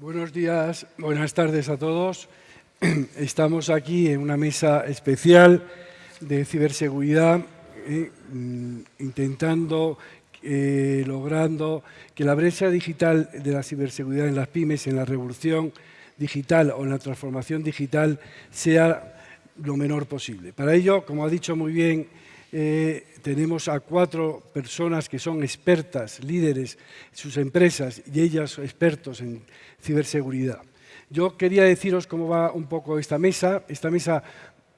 Buenos días, buenas tardes a todos. Estamos aquí en una mesa especial de ciberseguridad, eh, mm, intentando, eh, logrando que la brecha digital de la ciberseguridad en las pymes, en la revolución digital o en la transformación digital, sea lo menor posible. Para ello, como ha dicho muy bien eh, tenemos a cuatro personas que son expertas, líderes sus empresas y ellas expertos en ciberseguridad. Yo quería deciros cómo va un poco esta mesa. Esta mesa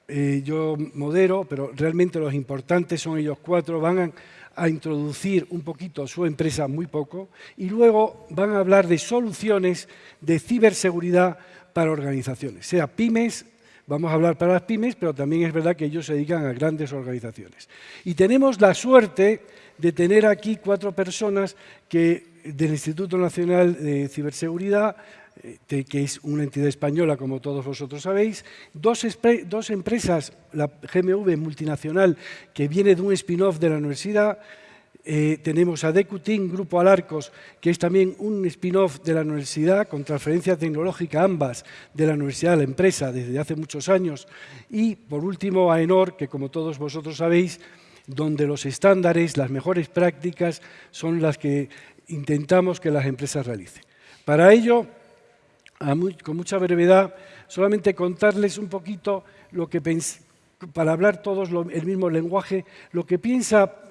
eh, yo modero, pero realmente los importantes son ellos cuatro. Van a introducir un poquito su empresa, muy poco, y luego van a hablar de soluciones de ciberseguridad para organizaciones, sea pymes, Vamos a hablar para las pymes, pero también es verdad que ellos se dedican a grandes organizaciones. Y tenemos la suerte de tener aquí cuatro personas que, del Instituto Nacional de Ciberseguridad, eh, que es una entidad española, como todos vosotros sabéis, dos, dos empresas, la GMV multinacional, que viene de un spin-off de la universidad, eh, tenemos a Decutin, Grupo Alarcos, que es también un spin-off de la universidad, con transferencia tecnológica ambas de la universidad a la empresa desde hace muchos años. Y, por último, a Enor, que como todos vosotros sabéis, donde los estándares, las mejores prácticas, son las que intentamos que las empresas realicen. Para ello, con mucha brevedad, solamente contarles un poquito lo que para hablar todos el mismo lenguaje, lo que piensa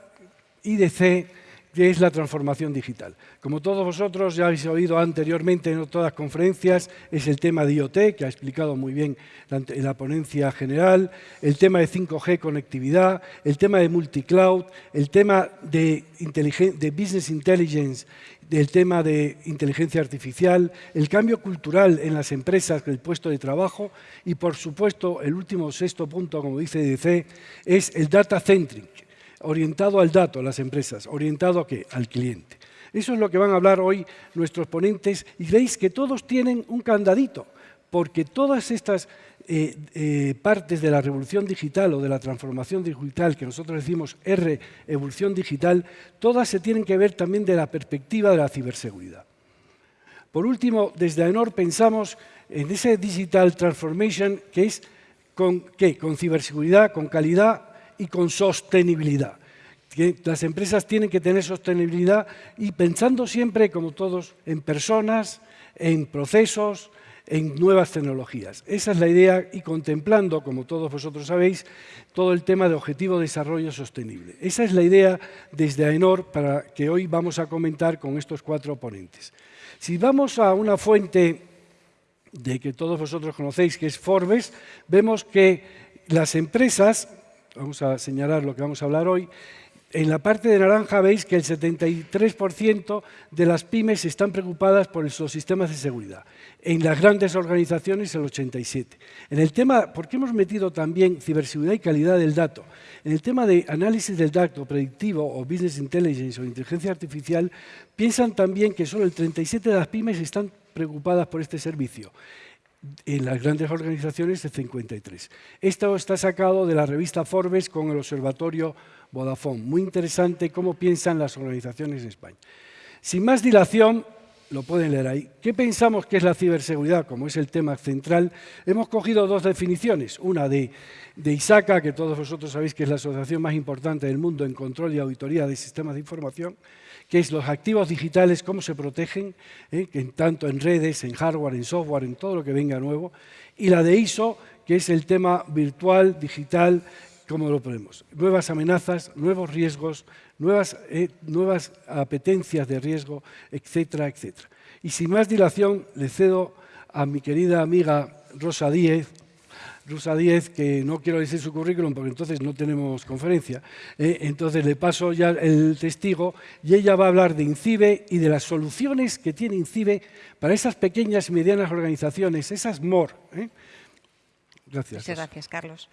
IDC, que es la transformación digital. Como todos vosotros ya habéis oído anteriormente en las conferencias, es el tema de IoT, que ha explicado muy bien en la ponencia general, el tema de 5G conectividad, el tema de multicloud, el tema de, de business intelligence, el tema de inteligencia artificial, el cambio cultural en las empresas, el puesto de trabajo y, por supuesto, el último sexto punto, como dice IDC, es el data centric, orientado al dato, las empresas, orientado a qué? Al cliente. Eso es lo que van a hablar hoy nuestros ponentes y veis que todos tienen un candadito, porque todas estas eh, eh, partes de la revolución digital o de la transformación digital, que nosotros decimos R, evolución digital, todas se tienen que ver también de la perspectiva de la ciberseguridad. Por último, desde AENOR pensamos en ese digital transformation que es con, ¿qué? con ciberseguridad, con calidad y con sostenibilidad. las empresas tienen que tener sostenibilidad y pensando siempre, como todos, en personas, en procesos, en nuevas tecnologías. Esa es la idea y contemplando, como todos vosotros sabéis, todo el tema de objetivo de desarrollo sostenible. Esa es la idea desde AENOR para que hoy vamos a comentar con estos cuatro ponentes. Si vamos a una fuente de que todos vosotros conocéis, que es Forbes, vemos que las empresas vamos a señalar lo que vamos a hablar hoy, en la parte de naranja veis que el 73% de las pymes están preocupadas por los sistemas de seguridad. En las grandes organizaciones el 87%. En el tema, ¿por qué hemos metido también ciberseguridad y calidad del dato? En el tema de análisis del dato predictivo o business intelligence o inteligencia artificial, piensan también que solo el 37% de las pymes están preocupadas por este servicio en las grandes organizaciones de 53. Esto está sacado de la revista Forbes con el observatorio Vodafone. Muy interesante cómo piensan las organizaciones en España. Sin más dilación, lo pueden leer ahí. ¿Qué pensamos que es la ciberseguridad? Como es el tema central, hemos cogido dos definiciones. Una de, de ISACA, que todos vosotros sabéis que es la asociación más importante del mundo en control y auditoría de sistemas de información, que es los activos digitales, cómo se protegen, ¿eh? tanto en redes, en hardware, en software, en todo lo que venga nuevo, y la de ISO, que es el tema virtual, digital, cómo lo ponemos. Nuevas amenazas, nuevos riesgos, nuevas, eh, nuevas apetencias de riesgo, etcétera, etcétera. Y sin más dilación, le cedo a mi querida amiga Rosa Díez, Rusa 10, que no quiero decir su currículum porque entonces no tenemos conferencia, ¿eh? entonces le paso ya el testigo y ella va a hablar de INCIBE y de las soluciones que tiene INCIBE para esas pequeñas y medianas organizaciones, esas MOR. ¿eh? Gracias. Muchas gracias, Carlos.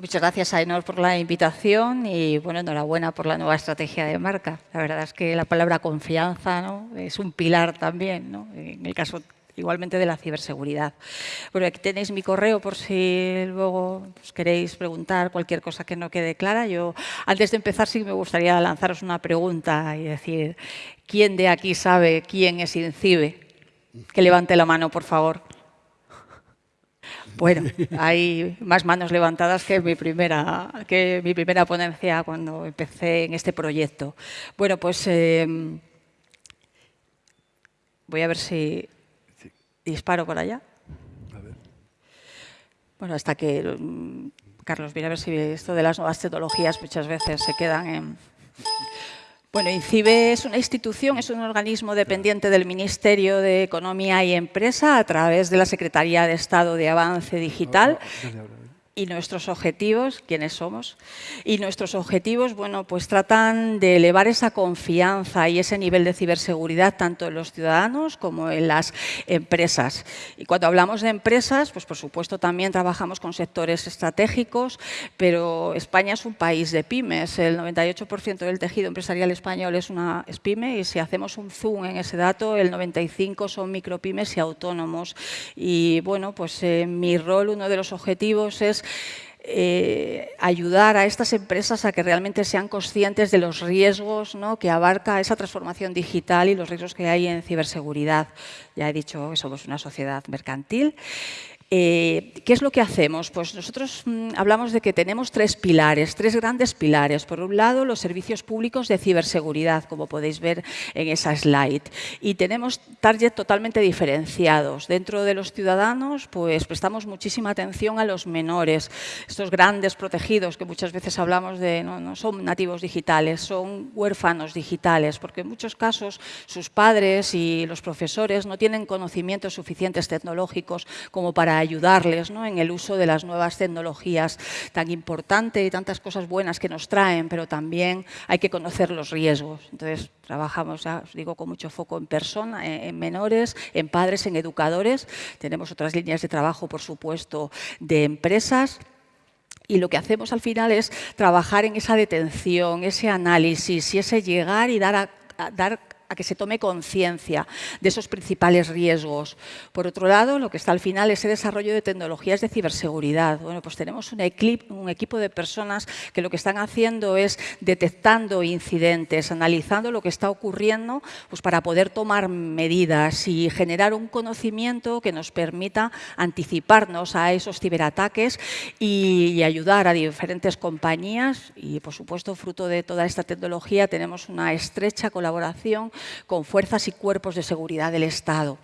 Muchas gracias a Enor por la invitación y bueno, enhorabuena por la nueva estrategia de marca. La verdad es que la palabra confianza ¿no? es un pilar también, ¿no? en el caso igualmente de la ciberseguridad. Bueno, aquí tenéis mi correo por si luego pues, queréis preguntar cualquier cosa que no quede clara. Yo, antes de empezar, sí me gustaría lanzaros una pregunta y decir, ¿quién de aquí sabe quién es INCIBE? Que levante la mano, por favor. Bueno, hay más manos levantadas que mi primera, que mi primera ponencia cuando empecé en este proyecto. Bueno, pues em, voy a ver si disparo por allá. Bueno, hasta que mm, Carlos viene a ver si esto de las nuevas tecnologías muchas veces se quedan en... Bueno, INCIBE es una institución, es un organismo dependiente del Ministerio de Economía y Empresa a través de la Secretaría de Estado de Avance Digital y nuestros objetivos, quiénes somos, y nuestros objetivos, bueno, pues tratan de elevar esa confianza y ese nivel de ciberseguridad tanto en los ciudadanos como en las empresas. Y cuando hablamos de empresas, pues por supuesto también trabajamos con sectores estratégicos, pero España es un país de pymes, el 98% del tejido empresarial español es una pyme y si hacemos un zoom en ese dato, el 95% son micropymes y autónomos. Y bueno, pues eh, mi rol, uno de los objetivos es eh, ayudar a estas empresas a que realmente sean conscientes de los riesgos que abarca esa transformación digital y los riesgos que hay en ciberseguridad. Ya he dicho que somos una sociedad mercantil eh, ¿Qué es lo que hacemos? Pues nosotros mm, hablamos de que tenemos tres pilares, tres grandes pilares. Por un lado, los servicios públicos de ciberseguridad, como podéis ver en esa slide. Y tenemos target totalmente diferenciados. Dentro de los ciudadanos, pues prestamos muchísima atención a los menores, estos grandes protegidos que muchas veces hablamos de, no, no son nativos digitales, son huérfanos digitales, porque en muchos casos sus padres y los profesores no tienen conocimientos suficientes tecnológicos como para ayudarles en el uso de las nuevas tecnologías tan importante y tantas cosas buenas que nos traen, pero también hay que conocer los riesgos. Entonces, trabajamos, os digo, con mucho foco en personas, en menores, en padres, en educadores. Tenemos otras líneas de trabajo, por supuesto, de empresas. Y lo que hacemos al final es trabajar en esa detención, ese análisis y ese llegar y dar a, dar a que se tome conciencia de esos principales riesgos. Por otro lado, lo que está al final es el desarrollo de tecnologías de ciberseguridad. Bueno, pues tenemos un, equipo de personas que lo que están haciendo es detectando incidentes, analizando lo que está ocurriendo pues para poder tomar medidas y generar un conocimiento que nos permita anticiparnos a esos ciberataques y ayudar a diferentes compañías y, por supuesto, fruto de toda esta tecnología, tenemos una estrecha colaboración con fuerzas y cuerpos de seguridad del Estado.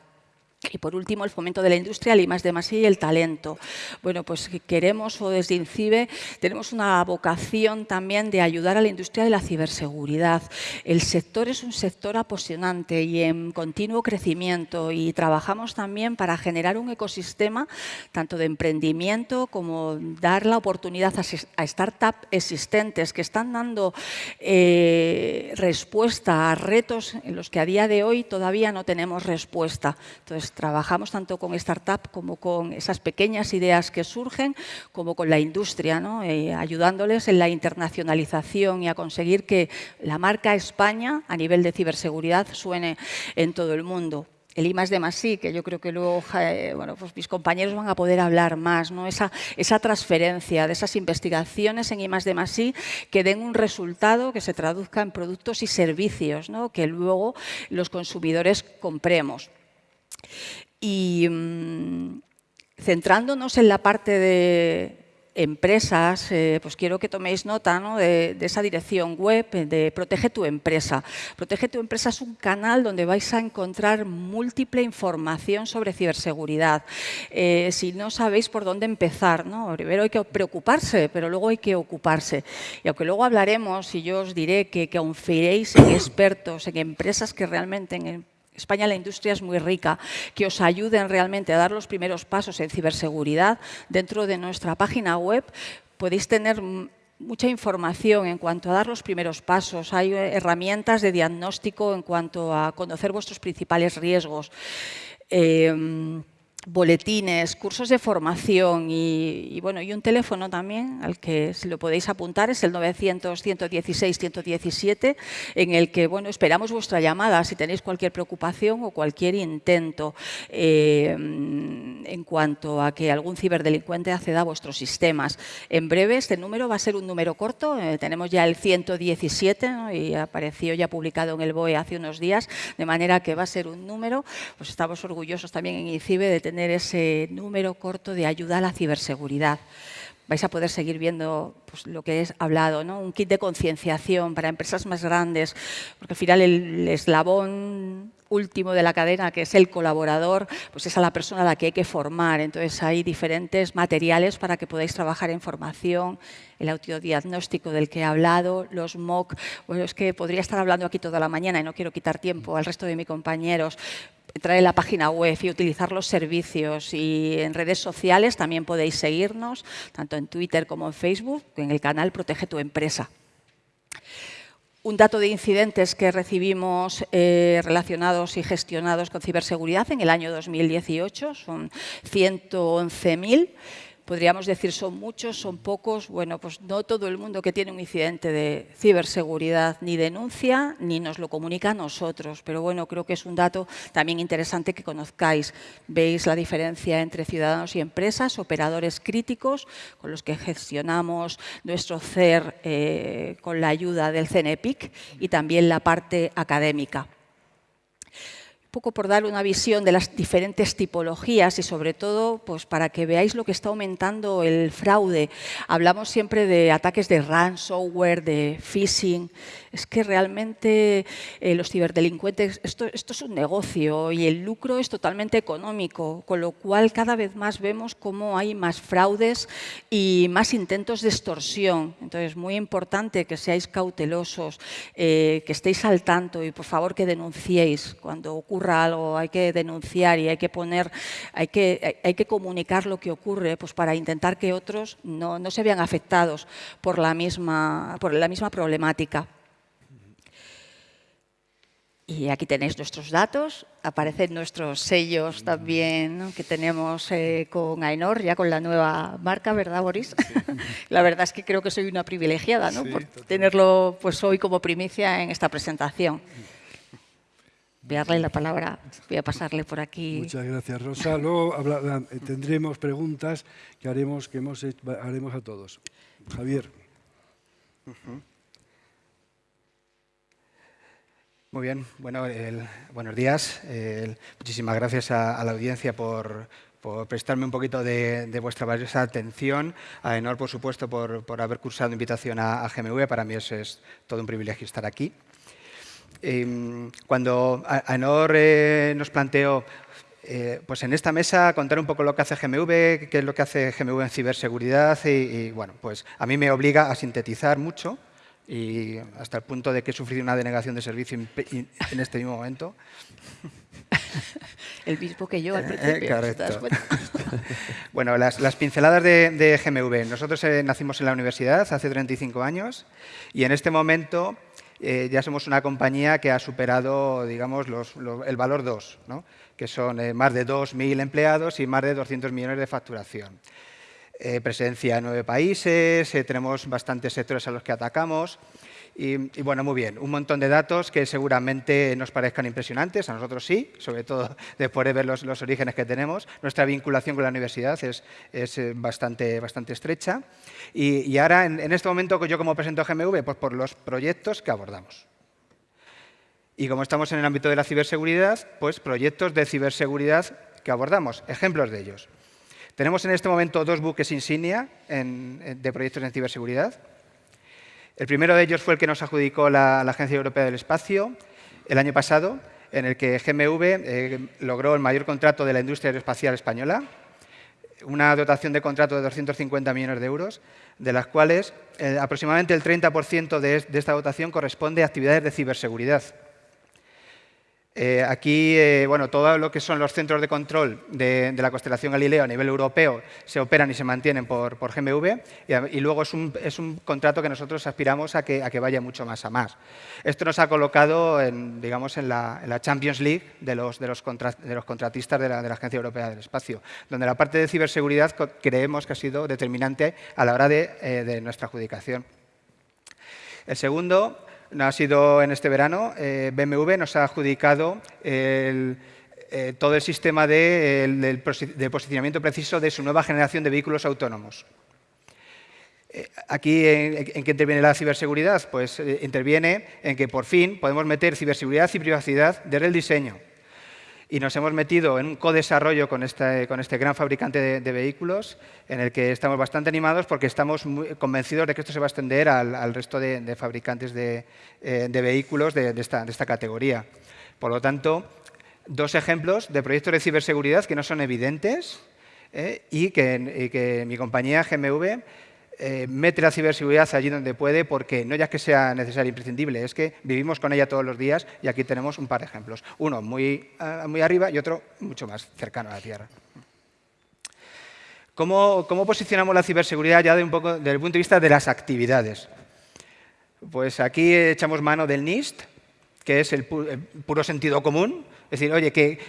Y por último, el fomento de la industria, el I de más y el talento. Bueno, pues queremos, o desde INCIBE, tenemos una vocación también de ayudar a la industria de la ciberseguridad. El sector es un sector apasionante y en continuo crecimiento y trabajamos también para generar un ecosistema tanto de emprendimiento como dar la oportunidad a, startups existentes que están dando eh, respuesta a retos en los que a día de hoy todavía no tenemos respuesta. Entonces, trabajamos tanto con startup como con esas pequeñas ideas que surgen, como con la industria, eh, ayudándoles en la internacionalización y a conseguir que la marca España a nivel de ciberseguridad suene en todo el mundo. El I de más que yo creo que luego eh, bueno, pues mis compañeros van a poder hablar más, esa, transferencia de esas investigaciones en I de más que den un resultado que se traduzca en productos y servicios que luego los consumidores compremos. Y mm, centrándonos en la parte de empresas, eh, pues quiero que toméis nota de, esa dirección web de Protege tu Empresa. Protege tu Empresa es un canal donde vais a encontrar múltiple información sobre ciberseguridad. Eh, si no sabéis por dónde empezar, ¿no? primero hay que preocuparse, pero luego hay que ocuparse. Y aunque luego hablaremos y yo os diré que, que confiéis en expertos, en empresas que realmente en España la industria es muy rica, que os ayuden realmente a dar los primeros pasos en ciberseguridad. Dentro de nuestra página web podéis tener mucha información en cuanto a dar los primeros pasos. Hay herramientas de diagnóstico en cuanto a conocer vuestros principales riesgos. Em, boletines, cursos de formación y, bueno, y un teléfono también al que si lo podéis apuntar es el 900-116-117 en el que bueno, esperamos vuestra llamada si tenéis cualquier preocupación o cualquier intento eh, en cuanto a que algún ciberdelincuente acceda a vuestros sistemas. En breve este número va a ser un número corto, eh, tenemos ya el 117 y apareció ya publicado en el BOE hace unos días, de manera que va a ser un número, pues estamos orgullosos también en ICIBE de tener tener ese número corto de ayuda a la ciberseguridad. Vais a poder seguir viendo pues, lo que he hablado, ¿no? un kit de concienciación para empresas más grandes, porque al final el eslabón último de la cadena, que es el colaborador, pues es a la persona a la que hay que formar. Entonces hay diferentes materiales para que podáis trabajar en formación, el autodiagnóstico del que he hablado, los MOOC. Bueno, es que podría estar hablando aquí toda la mañana y no quiero quitar tiempo al resto de mis compañeros, entrar en la página web y utilizar los servicios. Y en redes sociales también podéis seguirnos, tanto en Twitter como en Facebook, en el canal Protege tu Empresa. Un dato de incidentes que recibimos eh, relacionados y gestionados con ciberseguridad en el año 2018 son 111.000 podríamos decir son muchos, son pocos. Bueno, pues no todo el mundo que tiene un incidente de ciberseguridad ni denuncia ni nos lo comunica a nosotros. Pero bueno, creo que es un dato también interesante que conozcáis. Veis la diferencia entre ciudadanos y empresas, operadores críticos con los que gestionamos nuestro CER eh, con la ayuda del CNEPIC y también la parte académica poco por dar una visión de las diferentes tipologías y sobre todo pues, para que veáis lo que está aumentando el fraude. Hablamos siempre de ataques de ransomware, de phishing. Es que realmente eh, los ciberdelincuentes, esto, esto es un negocio y el lucro es totalmente económico, con lo cual cada vez más vemos cómo hay más fraudes y más intentos de extorsión. Entonces, es muy importante que seáis cautelosos, eh, que estéis al tanto y por favor que denunciéis cuando ocurra algo, hay que denunciar y hay que poner, hay que, hay que comunicar lo que ocurre pues para intentar que otros no, no se vean afectados por la misma, por la misma problemática. Y aquí tenéis nuestros datos, aparecen nuestros sellos también que tenemos eh, con Ainor, ya con la nueva marca, ¿verdad, Boris? la verdad es que creo que soy una privilegiada ¿no? por tenerlo pues, hoy como primicia en esta presentación voy a darle la palabra, voy a pasarle por aquí. Muchas gracias, Rosa. Luego eh, tendremos preguntas que haremos, que hemos haremos a todos. Javier. Muy bien, bueno, buenos días. muchísimas gracias a, la audiencia por, prestarme un poquito de, vuestra valiosa atención. A Enor, por supuesto, por, haber cursado invitación a, GMV. Para mí es todo un privilegio estar aquí. Em, cuando AENOR eh, nos planteó eh, pues en esta mesa contar un poco lo que hace GMV, qué es lo que hace GMV en ciberseguridad y, bueno, pues a mí me obliga a sintetizar mucho y hasta el punto de que he sufrido una denegación de servicio en este mismo momento. El mismo que yo al eh, principio. bueno, las, pinceladas de, GMV. Nosotros nacimos en la universidad hace 35 años y en este momento eh, ya somos una compañía que ha superado digamos, el valor 2, que son eh, más de 2.000 empleados y más de 200 millones de facturación. Eh, presencia en nueve países, tenemos bastantes sectores a los que atacamos. Y, bueno, muy bien, un montón de datos que seguramente nos parezcan impresionantes, a nosotros sí, sobre todo después de ver los, orígenes que tenemos. Nuestra vinculación con la universidad es, eh, bastante, bastante estrecha. Y, ahora, en, este momento, yo como presento GMV, pues por los proyectos que abordamos. Y como estamos en el ámbito de la ciberseguridad, pues proyectos de ciberseguridad que abordamos, ejemplos de ellos. Tenemos en este momento dos buques insignia de proyectos en ciberseguridad. El primero de ellos fue el que nos adjudicó la, Agencia Europea del Espacio el año pasado, en el que GMV eh, logró el mayor contrato de la industria aeroespacial española, una dotación de contrato de 250 millones de euros, de las cuales eh, aproximadamente el 30% de, esta dotación corresponde a actividades de ciberseguridad. Eh, aquí, eh, bueno, todo lo que son los centros de control de, la constelación Galileo a nivel europeo se operan y se mantienen por, GMV y, luego es un, contrato que nosotros aspiramos a que, vaya mucho más a más. Esto nos ha colocado en, digamos, en la, Champions League de los, contratistas de la, Agencia Europea del Espacio, donde la parte de ciberseguridad creemos que ha sido determinante a la hora de, eh, de nuestra adjudicación. El segundo ha sido en este verano, eh, BMW nos ha adjudicado eh, todo el sistema de, posicionamiento preciso de su nueva generación de vehículos autónomos. Eh, aquí, ¿en, qué interviene la ciberseguridad? Pues interviene en que por fin podemos meter ciberseguridad y privacidad desde el diseño y nos hemos metido en un co-desarrollo con este, con este gran fabricante de, vehículos en el que estamos bastante animados porque estamos muy convencidos de que esto se va a extender al, resto de, fabricantes de, eh, vehículos de, esta, categoría. Por lo tanto, dos ejemplos de proyectos de ciberseguridad que no son evidentes eh, y, que, y que mi compañía GMV eh, mete la ciberseguridad allí donde puede, porque no ya que sea necesaria e imprescindible, es que vivimos con ella todos los días y aquí tenemos un par de ejemplos. Uno muy, muy arriba y otro mucho más cercano a la Tierra. ¿Cómo, posicionamos la ciberseguridad ya de un poco, desde el punto de vista de las actividades? Pues aquí echamos mano del NIST, que es el, puro sentido común. Es decir, oye, que,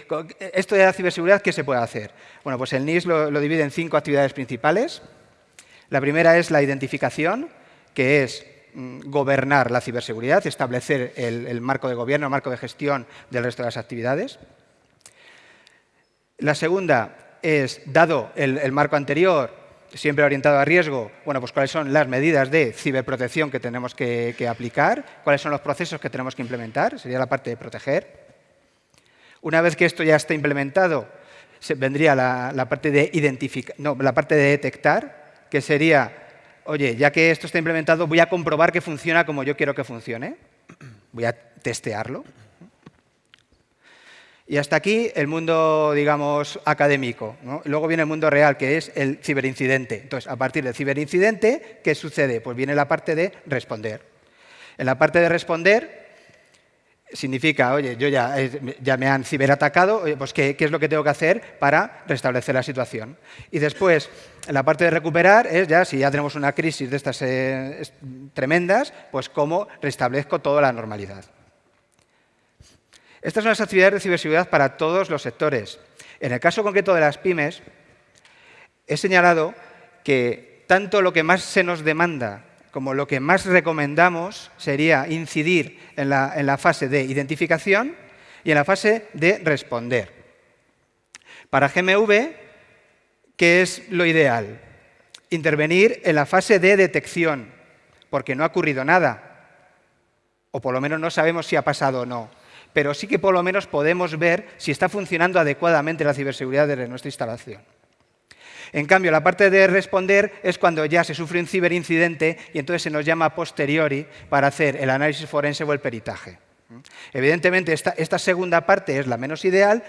esto de la ciberseguridad, ¿qué se puede hacer? Bueno, pues el NIST lo divide en cinco actividades principales. La primera es la identificación, que es mm, gobernar la ciberseguridad, establecer el, marco de gobierno, el marco de gestión del resto de las actividades. La segunda es, dado el, marco anterior, siempre orientado a riesgo, bueno, pues cuáles son las medidas de ciberprotección que tenemos que, aplicar, cuáles son los procesos que tenemos que implementar, sería la parte de proteger. Una vez que esto ya está implementado, vendría la, parte de no, la parte de detectar, que sería, oye, ya que esto está implementado, voy a comprobar que funciona como yo quiero que funcione. Voy a testearlo. Y hasta aquí el mundo, digamos, académico. Luego viene el mundo real, que es el ciberincidente. Entonces, a partir del ciberincidente, ¿qué sucede? Pues viene la parte de responder. En la parte de responder, significa, oye, yo ya, ya me han ciberatacado, pues ¿qué, es lo que tengo que hacer para restablecer la situación? Y después, la parte de recuperar es ya, si ya tenemos una crisis de estas eh, tremendas, pues cómo restablezco toda la normalidad. Estas son las actividades de ciberseguridad para todos los sectores. En el caso concreto de las pymes, he señalado que tanto lo que más se nos demanda como lo que más recomendamos sería incidir en la, fase de identificación y en la fase de responder. Para GMV, ¿qué es lo ideal? Intervenir en la fase de detección, porque no ha ocurrido nada, o por lo menos no sabemos si ha pasado o no, pero sí que por lo menos podemos ver si está funcionando adecuadamente la ciberseguridad de nuestra instalación. En cambio, la parte de responder es cuando ya se sufre un ciberincidente y entonces se nos llama posteriori para hacer el análisis forense o el peritaje. Evidentemente, esta, segunda parte es la menos ideal,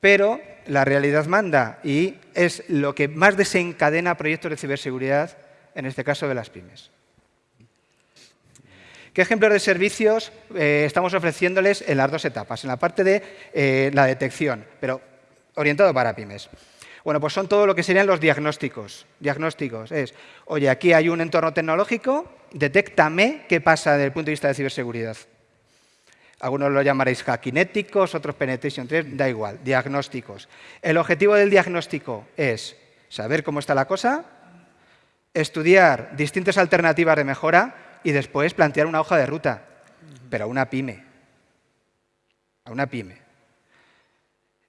pero la realidad manda y es lo que más desencadena proyectos de ciberseguridad, en este caso de las pymes. ¿Qué ejemplos de servicios eh, estamos ofreciéndoles en las dos etapas? En la parte de eh, la detección, pero orientado para pymes. Bueno, pues son todo lo que serían los diagnósticos. Diagnósticos es, oye, aquí hay un entorno tecnológico, detéctame qué pasa desde el punto de vista de ciberseguridad. Algunos lo llamaréis hackinéticos, otros penetration 3, da igual, diagnósticos. El objetivo del diagnóstico es saber cómo está la cosa, estudiar distintas alternativas de mejora y después plantear una hoja de ruta, pero a una pyme. A una pyme.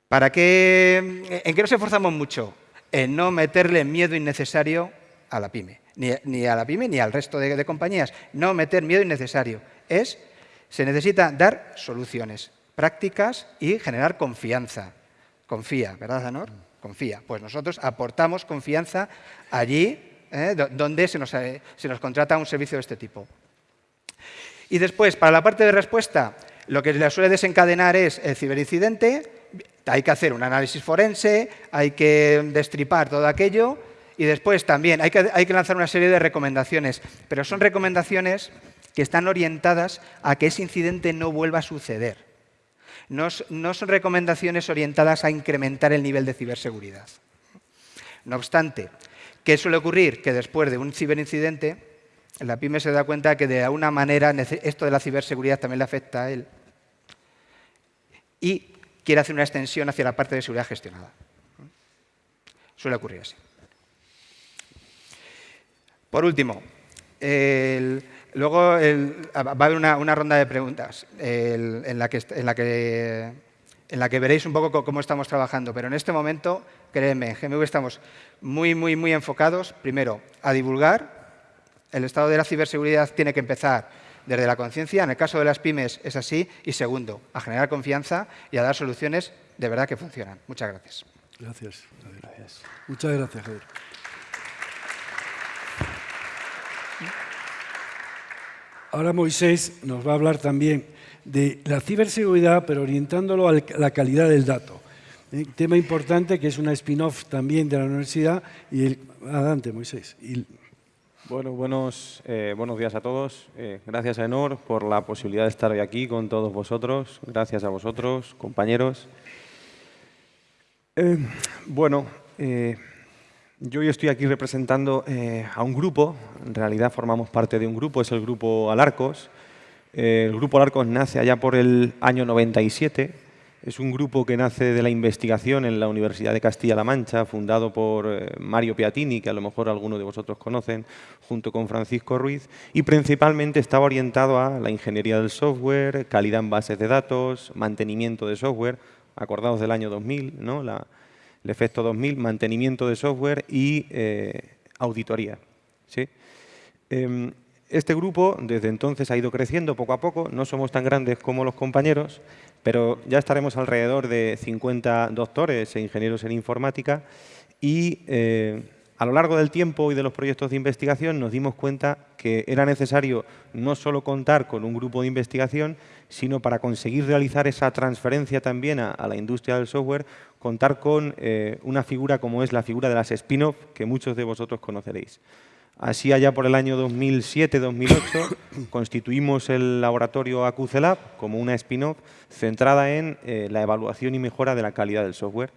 ¿Para qué, ¿En qué nos esforzamos mucho? En no meterle miedo innecesario a la pyme. Ni, a la pyme ni al resto de, compañías. No meter miedo innecesario. Es, se necesita dar soluciones prácticas y generar confianza. Confía, ¿verdad, Anor? Confía. Pues nosotros aportamos confianza allí ¿eh? donde se nos, eh, se nos contrata un servicio de este tipo. Y después, para la parte de respuesta, lo que le suele desencadenar es el ciberincidente, hay que hacer un análisis forense, hay que destripar todo aquello y después también hay que, lanzar una serie de recomendaciones, pero son recomendaciones que están orientadas a que ese incidente no vuelva a suceder. No, no son recomendaciones orientadas a incrementar el nivel de ciberseguridad. No obstante, ¿qué suele ocurrir? Que después de un ciberincidente, la pyme se da cuenta que de alguna manera esto de la ciberseguridad también le afecta a él y quiere hacer una extensión hacia la parte de seguridad gestionada. Suele ocurrir así. Por último, luego va a haber una, ronda de preguntas en, la que, veréis un poco cómo estamos trabajando, pero en este momento, créanme, en GMV estamos muy, muy, muy enfocados, primero, a divulgar. El estado de la ciberseguridad tiene que empezar desde la conciencia, en el caso de las pymes es así, y segundo, a generar confianza y a dar soluciones de verdad que funcionan. Muchas gracias. Gracias. gracias. Muchas gracias, Javier. Ahora Moisés nos va a hablar también de la ciberseguridad, pero orientándolo a la calidad del dato. ¿Eh? tema importante que es una spin-off también de la universidad. Y el, adelante, Moisés. Bueno, buenos, eh, buenos días a todos. Eh, gracias a Enor por la posibilidad de estar hoy aquí con todos vosotros. Gracias a vosotros, compañeros. Eh, bueno, yo hoy estoy aquí representando a un grupo. En realidad formamos parte de un grupo, es el grupo Alarcos. el grupo Alarcos nace allá por el año 97 es un grupo que nace de la investigación en la Universidad de Castilla-La Mancha, fundado por eh, Mario Piatini, que a lo mejor algunos de vosotros conocen, junto con Francisco Ruiz, y principalmente estaba orientado a la ingeniería del software, calidad en bases de datos, mantenimiento de software, acordados del año 2000, ¿no? el efecto 2000, mantenimiento de software y eh, auditoría. ¿sí? Em, este grupo desde entonces ha ido creciendo poco a poco, no somos tan grandes como los compañeros, pero ya estaremos alrededor de 50 doctores e ingenieros en informática y eh, a lo largo del tiempo y de los proyectos de investigación nos dimos cuenta que era necesario no solo contar con un grupo de investigación, sino para conseguir realizar esa transferencia también a, la industria del software, contar con eh, una figura como es la figura de las spin-off que muchos de vosotros conoceréis. Así allá por el año 2007-2008 constituimos el laboratorio AQCLab como una spin-off centrada en eh, la evaluación y mejora de la calidad del software.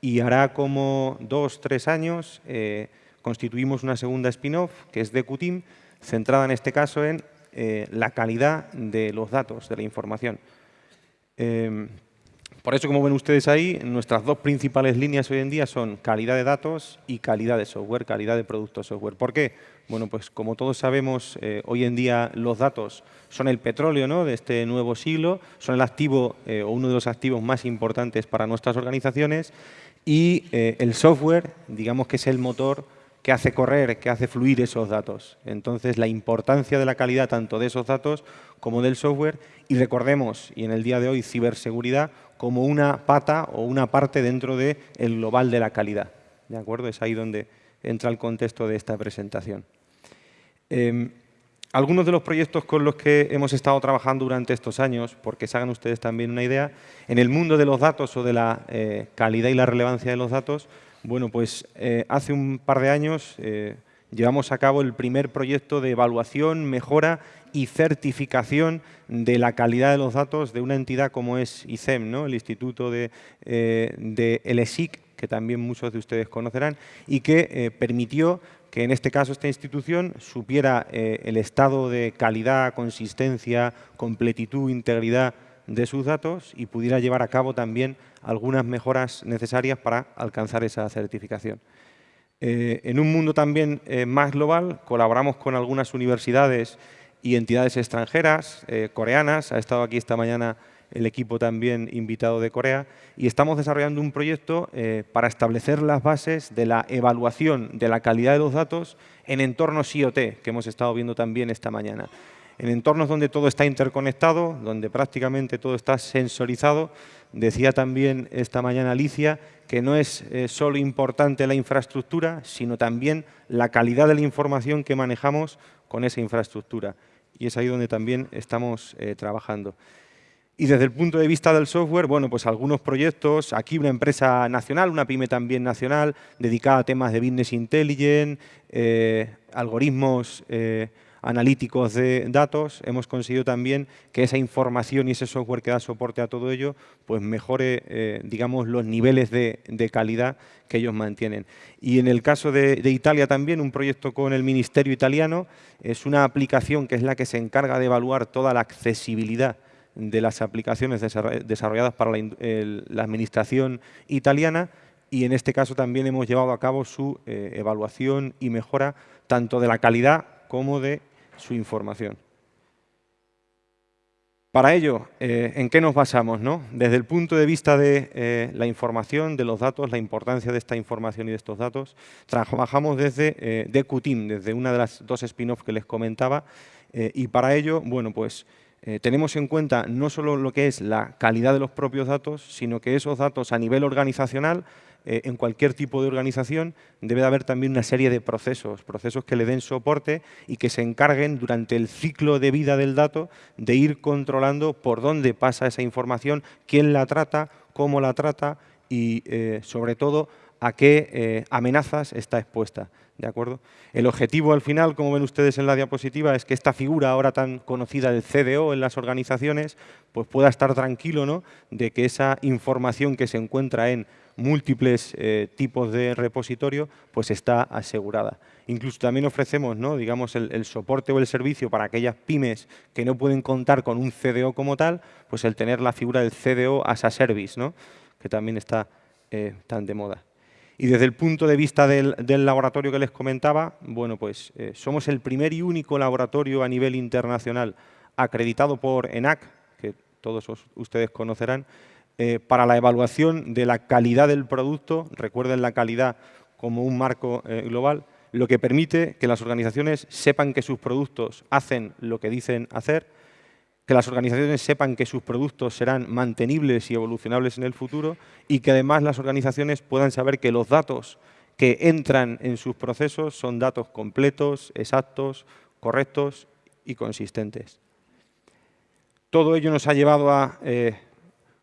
Y hará como dos, tres años eh, constituimos una segunda spin-off que es DQTeam, centrada en este caso en eh, la calidad de los datos, de la información. Por eso, como ven ustedes ahí, nuestras dos principales líneas hoy en día son calidad de datos y calidad de software, calidad de producto software. ¿Por qué? Bueno, pues como todos sabemos, eh, hoy en día los datos son el petróleo ¿no? de este nuevo siglo, son el activo eh, o uno de los activos más importantes para nuestras organizaciones y eh, el software, digamos que es el motor que hace correr, que hace fluir esos datos. Entonces, la importancia de la calidad tanto de esos datos como del software y recordemos, y en el día de hoy, ciberseguridad como una pata o una parte dentro del global de la calidad. ¿De acuerdo? Es ahí donde entra el contexto de esta presentación. Em, algunos de los proyectos con los que hemos estado trabajando durante estos años, porque se hagan ustedes también una idea, en el mundo de los datos o de la eh, calidad y la relevancia de los datos, bueno, pues eh, hace un par de años eh, llevamos a cabo el primer proyecto de evaluación, mejora y certificación de la calidad de los datos de una entidad como es ICEM, ¿no? el Instituto de, eh, el ESIC, que también muchos de ustedes conocerán, y que permitió que en este caso esta institución supiera el estado de calidad, consistencia, completitud, integridad de sus datos y pudiera llevar a cabo también algunas mejoras necesarias para alcanzar esa certificación. Eh, en un mundo también eh, más global, colaboramos con algunas universidades y entidades extranjeras, eh, coreanas, ha estado aquí esta mañana el equipo también invitado de Corea, y estamos desarrollando un proyecto para establecer las bases de la evaluación de la calidad de los datos en entornos IoT, que hemos estado viendo también esta mañana en entornos donde todo está interconectado, donde prácticamente todo está sensorizado. Decía también esta mañana Alicia que no es eh, solo importante la infraestructura, sino también la calidad de la información que manejamos con esa infraestructura. Y es ahí donde también estamos eh, trabajando. Y desde el punto de vista del software, bueno, pues algunos proyectos, aquí una empresa nacional, una pyme también nacional, dedicada a temas de business intelligence, eh, algoritmos analíticos de datos, hemos conseguido también que esa información y ese software que da soporte a todo ello, pues mejore, eh, digamos, los niveles de, calidad que ellos mantienen. Y en el caso de, Italia también, un proyecto con el Ministerio Italiano, es una aplicación que es la que se encarga de evaluar toda la accesibilidad de las aplicaciones desarrolladas para la, administración italiana y en este caso también hemos llevado a cabo su eh, evaluación y mejora tanto de la calidad como de su información. Para ello, eh, ¿en qué nos basamos? No? Desde el punto de vista de eh, la información, de los datos, la importancia de esta información y de estos datos, trabajamos desde eh, desde una de las dos spin-offs que les comentaba, y para ello, bueno, pues tenemos en cuenta no solo lo que es la calidad de los propios datos, sino que esos datos a nivel organizacional eh, en cualquier tipo de organización debe de haber también una serie de procesos, procesos que le den soporte y que se encarguen durante el ciclo de vida del dato de ir controlando por dónde pasa esa información, quién la trata, cómo la trata y, eh, sobre todo, a qué eh, amenazas está expuesta. ¿De acuerdo? El objetivo al final, como ven ustedes en la diapositiva, es que esta figura ahora tan conocida del CDO en las organizaciones pues pueda estar tranquilo ¿no? de que esa información que se encuentra en múltiples eh, tipos de repositorio, pues está asegurada. Incluso también ofrecemos ¿no? digamos, el, soporte o el servicio para aquellas pymes que no pueden contar con un CDO como tal, pues el tener la figura del CDO as a service, ¿no? que también está eh, tan de moda. Y desde el punto de vista del, laboratorio que les comentaba, bueno, pues eh, somos el primer y único laboratorio a nivel internacional acreditado por ENAC, que todos ustedes conocerán, eh, para la evaluación de la calidad del producto, recuerden la calidad como un marco eh, global, lo que permite que las organizaciones sepan que sus productos hacen lo que dicen hacer, que las organizaciones sepan que sus productos serán mantenibles y evolucionables en el futuro y que además las organizaciones puedan saber que los datos que entran en sus procesos son datos completos, exactos, correctos y consistentes. Todo ello nos ha llevado a eh,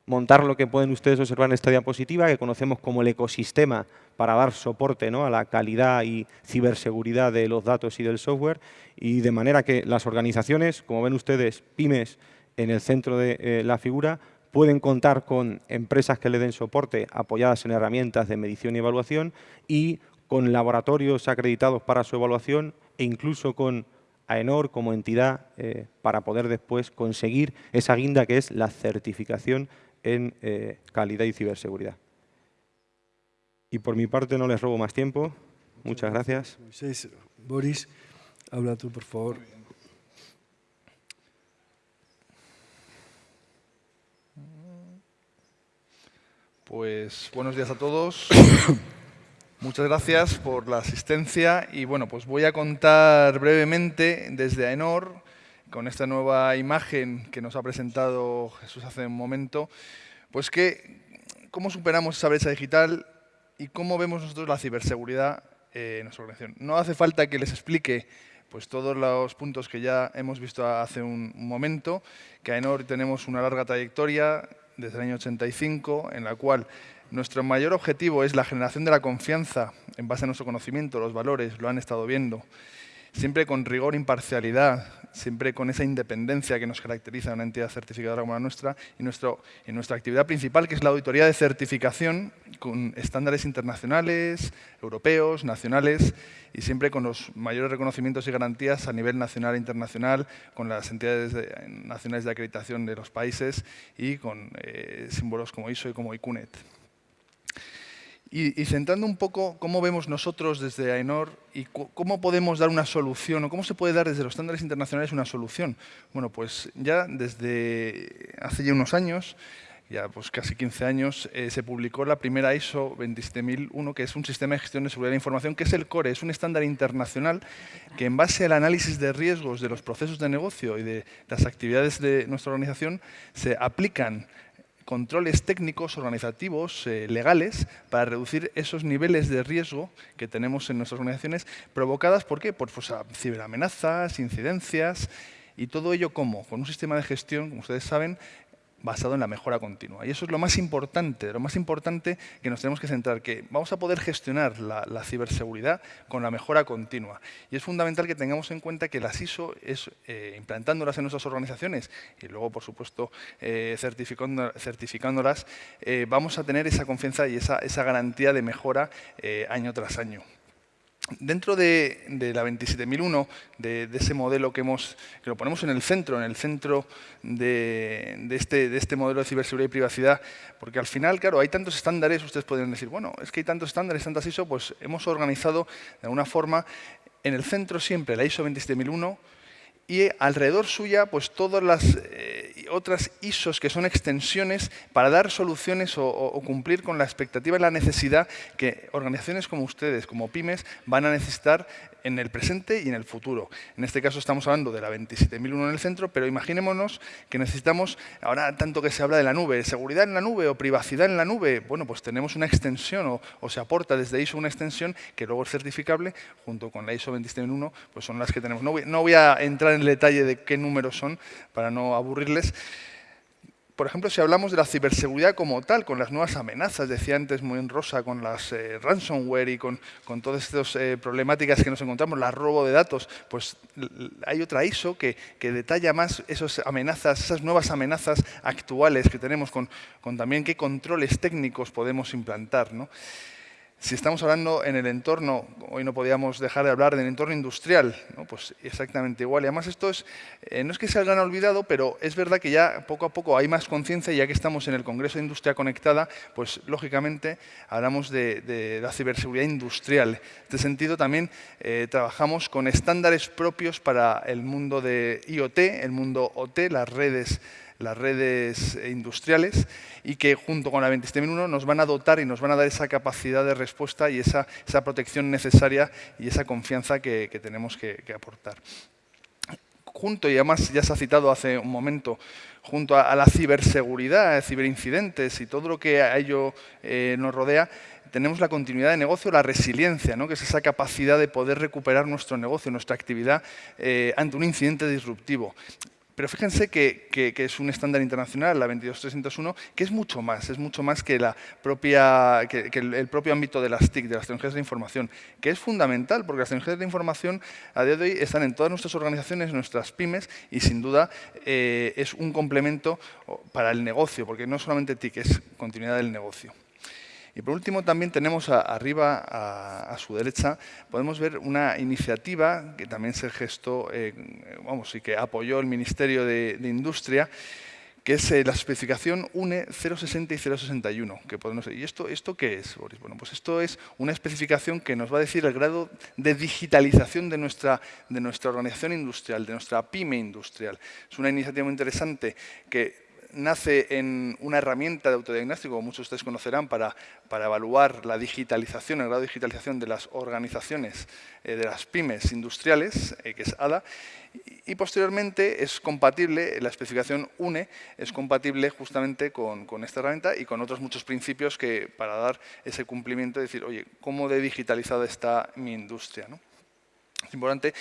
montar lo que pueden ustedes observar en esta diapositiva, que conocemos como el ecosistema para dar soporte ¿no? a la calidad y ciberseguridad de los datos y del software, y de manera que las organizaciones, como ven ustedes, pymes en el centro de eh, la figura, pueden contar con empresas que le den soporte apoyadas en herramientas de medición y evaluación y con laboratorios acreditados para su evaluación e incluso con AENOR como entidad eh, para poder después conseguir esa guinda que es la certificación en eh, calidad y ciberseguridad. Y por mi parte no les robo más tiempo. Muchas gracias. Boris, habla tú, por favor. Pues buenos días a todos. Muchas gracias por la asistencia y bueno, pues voy a contar brevemente desde AENOR con esta nueva imagen que nos ha presentado Jesús hace un momento, pues que, cómo superamos esa brecha digital y cómo vemos nosotros la ciberseguridad en nuestra organización. No hace falta que les explique pues, todos los puntos que ya hemos visto hace un, momento, que a Enor tenemos una larga trayectoria desde el año 85, en la cual nuestro mayor objetivo es la generación de la confianza en base a nuestro conocimiento, los valores, lo han estado viendo, siempre con rigor, imparcialidad, siempre con esa independencia que nos caracteriza a una entidad certificadora como la nuestra, y nuestro, en nuestra actividad principal, que es la auditoría de certificación con estándares internacionales, europeos, nacionales, y siempre con los mayores reconocimientos y garantías a nivel nacional e internacional, con las entidades nacionales de acreditación de los países y con eh, símbolos como ISO y como ICUNET. Y, centrando un poco cómo vemos nosotros desde AENOR y cómo podemos dar una solución o cómo se puede dar desde los estándares internacionales una solución. Bueno, pues ya desde hace ya unos años, ya pues casi 15 años, eh, se publicó la primera ISO 27001, que es un sistema de gestión de seguridad de la información, que es el CORE, es un estándar internacional que en base al análisis de riesgos de los procesos de negocio y de las actividades de nuestra organización se aplican controles técnicos, organizativos, eh, legales, para reducir esos niveles de riesgo que tenemos en nuestras organizaciones, provocadas ¿por qué? por pues, ciberamenazas, incidencias, y todo ello ¿cómo? Con un sistema de gestión, como ustedes saben, basado en la mejora continua. Y eso es lo más importante, lo más importante que nos tenemos que centrar, que vamos a poder gestionar la, ciberseguridad con la mejora continua. Y es fundamental que tengamos en cuenta que las ISO es eh, implantándolas en nuestras organizaciones y luego, por supuesto, eh, certificándolas, eh, vamos a tener esa confianza y esa, esa garantía de mejora año tras año. Dentro de, la 27001, de, de, ese modelo que, hemos, que lo ponemos en el centro, en el centro de, este, de este modelo de ciberseguridad y privacidad, porque al final, claro, hay tantos estándares, ustedes pueden decir, bueno, es que hay tantos estándares, tantas ISO, pues hemos organizado de alguna forma en el centro siempre la ISO 27001 y alrededor suya pues todas las eh, otras ISOs que son extensiones para dar soluciones o, cumplir con la expectativa y la necesidad que organizaciones como ustedes, como pymes, van a necesitar en el presente y en el futuro. En este caso estamos hablando de la 27001 en el centro, pero imaginémonos que necesitamos, ahora tanto que se habla de la nube, seguridad en la nube o privacidad en la nube, bueno, pues tenemos una extensión o, se aporta desde ISO una extensión que luego es certificable, junto con la ISO 27001, pues son las que tenemos. no voy a entrar en el detalle de qué números son para no aburrirles, por ejemplo, si hablamos de la ciberseguridad como tal, con las nuevas amenazas, decía antes muy en rosa, con las eh, ransomware y con, todas estas eh, problemáticas que nos encontramos, la robo de datos, pues hay otra ISO que, detalla más esas amenazas, esas nuevas amenazas actuales que tenemos, con, con también qué controles técnicos podemos implantar. ¿no? Si estamos hablando en el entorno, hoy no podíamos dejar de hablar del entorno industrial, pues exactamente igual. Y además esto es, eh, no es que se hayan olvidado, pero es verdad que ya poco a poco hay más conciencia y ya que estamos en el Congreso de Industria Conectada, pues lógicamente hablamos de, la ciberseguridad industrial. En este sentido también eh, trabajamos con estándares propios para el mundo de IoT, el mundo OT, las redes las redes industriales y que junto con la 27001 nos van a dotar y nos van a dar esa capacidad de respuesta y esa, esa protección necesaria y esa confianza que, tenemos que, aportar. Junto, y además ya se ha citado hace un momento, junto a, la ciberseguridad, ciberincidentes y todo lo que a ello eh, nos rodea, tenemos la continuidad de negocio, la resiliencia, ¿no? que es esa capacidad de poder recuperar nuestro negocio, nuestra actividad eh, ante un incidente disruptivo. Pero fíjense que, es un estándar internacional, la 22301, que es mucho más, es mucho más que, el, propio ámbito de las TIC, de las tecnologías de información, que es fundamental, porque las tecnologías de información a día de hoy están en todas nuestras organizaciones, nuestras pymes, y sin duda eh, es un complemento para el negocio, porque no solamente TIC, es continuidad del negocio. Y por último, también tenemos arriba, a, su derecha, podemos ver una iniciativa que también se gestó, eh, vamos, y que apoyó el Ministerio de, Industria, que es eh, la especificación UNE 060 y 061. Que podemos, ¿Y esto, esto qué es, Boris? Bueno, pues esto es una especificación que nos va a decir el grado de digitalización de nuestra, de nuestra organización industrial, de nuestra pyme industrial. Es una iniciativa muy interesante que nace en una herramienta de autodiagnóstico, muchos de ustedes conocerán, para, para evaluar la digitalización, el grado de digitalización de las organizaciones, eh, de las pymes industriales, eh, que es ADA, y, posteriormente es compatible, la especificación UNE es compatible justamente con, con, esta herramienta y con otros muchos principios que para dar ese cumplimiento, decir, oye, ¿cómo de digitalizada está mi industria? ¿no? Importante.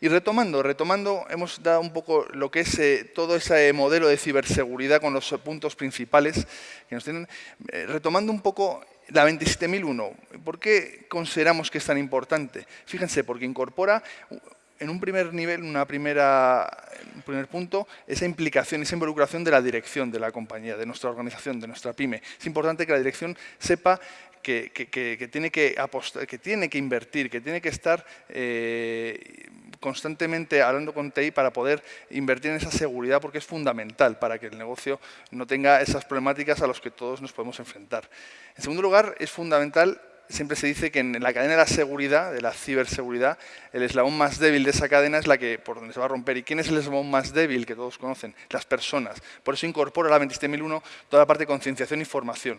Y retomando, retomando, hemos dado un poco lo que es eh, todo ese modelo de ciberseguridad con los puntos principales que nos tienen. Eh, retomando un poco la 27001, ¿por qué consideramos que es tan importante? Fíjense, porque incorpora en un primer nivel, una primera, un primer punto, esa implicación, esa involucración de la dirección de la compañía, de nuestra organización, de nuestra pyme. Es importante que la dirección sepa que, tiene, que, invertir, que tiene que estar eh, constantemente hablando con TI para poder invertir en esa seguridad porque es fundamental para que el negocio no tenga esas problemáticas a las que todos nos podemos enfrentar. En segundo lugar, es fundamental siempre se dice que en la cadena de la seguridad, de la ciberseguridad, el eslabón más débil de esa cadena es la que por donde se va a romper. ¿Y quién es el eslabón más débil que todos conocen? Las personas. Por eso incorpora la 27001 toda la parte de concienciación y formación.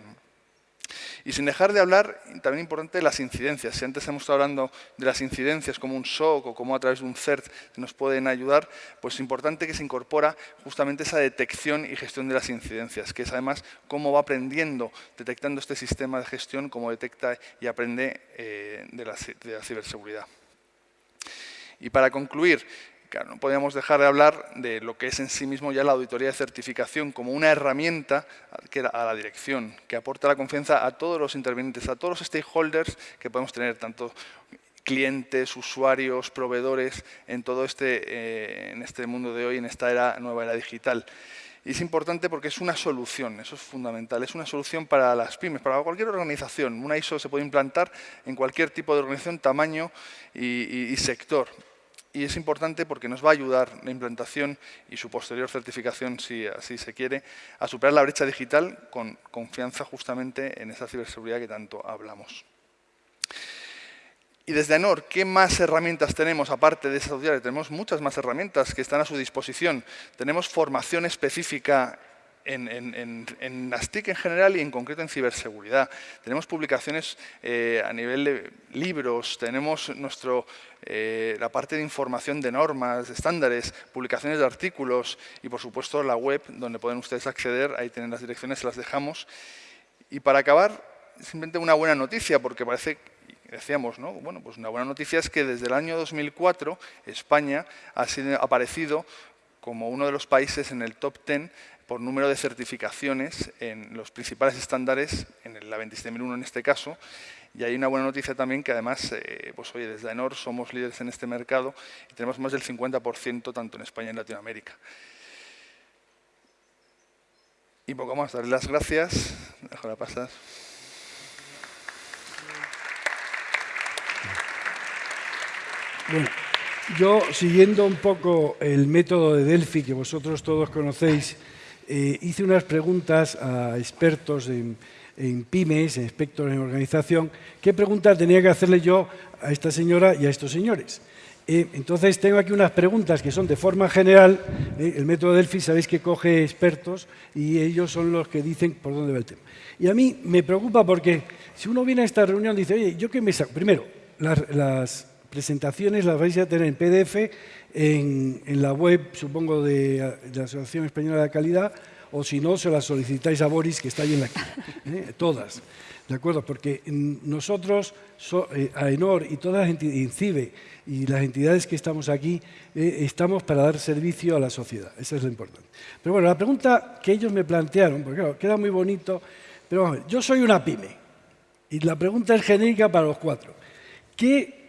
Y sin dejar de hablar, también importante, las incidencias. Si antes hemos estado hablando de las incidencias como un SOC o como a través de un CERT nos pueden ayudar, pues es importante que se incorpora justamente esa detección y gestión de las incidencias, que es además cómo va aprendiendo, detectando este sistema de gestión, cómo detecta y aprende eh, de la ciberseguridad. Y para concluir, No podíamos dejar de hablar de lo que es en sí mismo ya la auditoría de certificación como una herramienta a la dirección, que aporta la confianza a todos los intervinientes, a todos los stakeholders que podemos tener, tanto clientes, usuarios, proveedores, en todo este, eh, en este mundo de hoy, en esta era, nueva era digital. Y es importante porque es una solución, eso es fundamental, es una solución para las pymes, para cualquier organización. Una ISO se puede implantar en cualquier tipo de organización, tamaño y, sector. Y es importante porque nos va a ayudar la implantación y su posterior certificación, si así se quiere, a superar la brecha digital con confianza justamente en esa ciberseguridad que tanto hablamos. Y desde ANOR, ¿qué más herramientas tenemos aparte de esas auditorias? Tenemos muchas más herramientas que están a su disposición. Tenemos formación específica en, en, en, las TIC en general y en concreto en ciberseguridad. Tenemos publicaciones eh, a nivel de libros, tenemos nuestro, eh, la parte de información de normas, de estándares, publicaciones de artículos y por supuesto la web donde pueden ustedes acceder, ahí tienen las direcciones, las dejamos. Y para acabar, simplemente una buena noticia porque parece decíamos, ¿no? Bueno, pues una buena noticia es que desde el año 2004 España ha sido, aparecido como uno de los países en el top 10 por número de certificaciones en los principales estándares, en la 27001 en este caso, y hay una buena noticia también que además, eh, pues oye, desde AENOR somos líderes en este mercado y tenemos más del 50% tanto en España y en Latinoamérica. Y poco más, darle las gracias. Dejo la pasar. Bueno, yo, siguiendo un poco el método de Delphi que vosotros todos conocéis, eh, hice unas preguntas a expertos en, pymes, en expertos en organización, qué preguntas tenía que hacerle yo a esta señora y a estos señores. Eh, entonces, tengo aquí unas preguntas que son de forma general. Eh, el método Delphi, sabéis que coge expertos y ellos son los que dicen por dónde va el tema. Y a mí me preocupa porque si uno viene a esta reunión y dice, oye, ¿yo qué me saco? Primero, las presentaciones las vais a tener en PDF en, la web, supongo, de, la Asociación Española de Calidad, o si no, se las solicitáis a Boris, que está ahí en la ¿eh? todas. ¿De acuerdo? Porque nosotros, eh, AENOR y todas las entidades, y las entidades que estamos aquí, eh, estamos para dar servicio a la sociedad. Eso es lo importante. Pero bueno, la pregunta que ellos me plantearon, porque claro, queda muy bonito, pero vamos, yo soy una pyme, y la pregunta es genérica para los cuatro. ¿Qué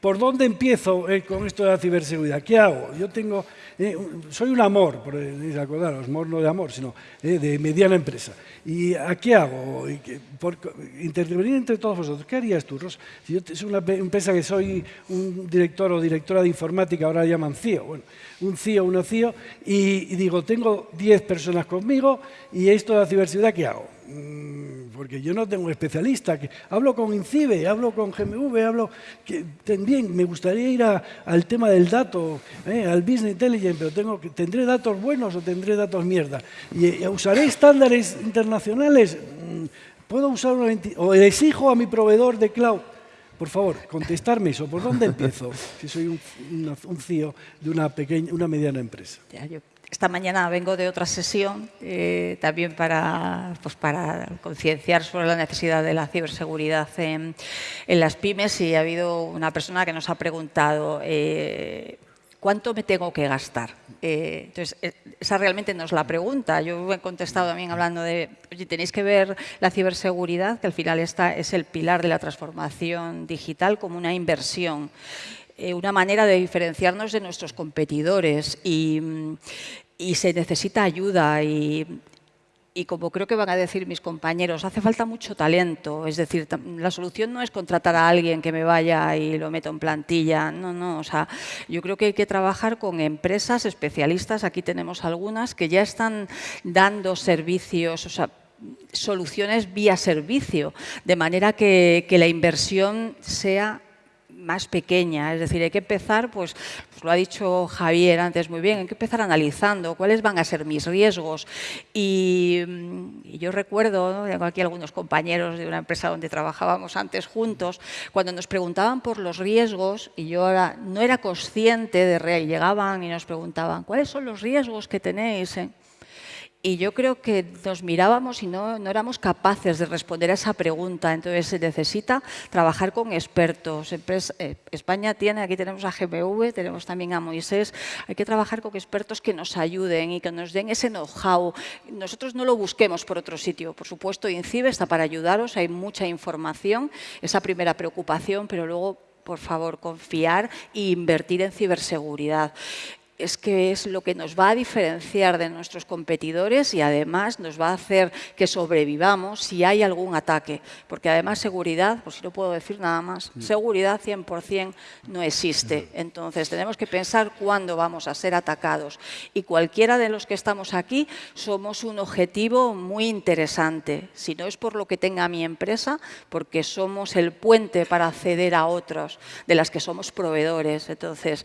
¿Por dónde empiezo eh, con esto de la ciberseguridad? ¿Qué hago? Yo tengo, eh, soy un amor, por eh, acordaros, amor no de amor, sino de mediana empresa. ¿Y a qué hago? Intervenir entre todos vosotros. ¿Qué harías tú, Rosa? Si yo soy una empresa que soy un director o directora de informática, ahora llaman CIO, bueno, un CIO, una CIO, y, y digo, tengo 10 personas conmigo y esto de la ciberseguridad, ¿qué hago? Mm, porque yo no tengo especialista. Que, hablo con INCIBE, hablo con GMV, hablo... Que, también me gustaría ir al tema del dato, eh, al Business Intelligence, pero tengo, ¿tendré datos buenos o tendré datos mierda? ¿Y, usaré estándares internacionales? Mm, ¿Puedo usar una, o exijo a mi proveedor de cloud? Por favor, contestarme eso. ¿Por dónde empiezo? Si soy un, un CEO de una, pequeña, una mediana empresa. Esta mañana vengo de otra sesión eh, también para, pues para concienciar sobre la necesidad de la ciberseguridad en, las pymes y ha habido una persona que nos ha preguntado eh, ¿cuánto me tengo que gastar? Eh, entonces, esa realmente no es la pregunta. Yo he contestado también hablando de, oye, tenéis que ver la ciberseguridad, que al final esta es el pilar de la transformación digital como una inversión una manera de diferenciarnos de nuestros competidores y, y se necesita ayuda y, y como creo que van a decir mis compañeros, hace falta mucho talento. Es decir, la solución no es contratar a alguien que me vaya y lo meto en plantilla. No, no. O sea, yo creo que hay que trabajar con empresas especialistas. Aquí tenemos algunas que ya están dando servicios, o sea, soluciones vía servicio, de manera que, que la inversión sea más pequeña, es decir, hay que empezar, pues, lo ha dicho Javier antes muy bien, hay que empezar analizando cuáles van a ser mis riesgos. Y, mm, yo recuerdo, tengo aquí algunos compañeros de una empresa donde trabajábamos antes juntos, cuando nos preguntaban por los riesgos, y yo ahora no era consciente de real, llegaban y nos preguntaban, ¿cuáles son los riesgos que tenéis? Y yo creo que nos mirábamos y no, éramos capaces de responder a esa pregunta. Entonces se necesita trabajar con expertos. Eh, España tiene, aquí tenemos a GMV, tenemos también a Moisés. Hay que trabajar con expertos que nos ayuden y que nos den ese know-how. Nosotros no lo busquemos por otro sitio. Por supuesto, INCIBE está para ayudaros, hay mucha información, esa primera preocupación, pero luego por favor, confiar e invertir en ciberseguridad es que es lo que nos va a diferenciar de nuestros competidores y además nos va a hacer que sobrevivamos si hay algún ataque. Porque además seguridad, por si no puedo decir nada más, mm. seguridad 100% no existe. Mm. Entonces tenemos que pensar cuándo vamos a ser atacados. Y cualquiera de los que estamos aquí somos un objetivo muy interesante. Si no es por lo que tenga mi empresa, porque somos el puente para acceder a otros de las que somos proveedores. Entonces,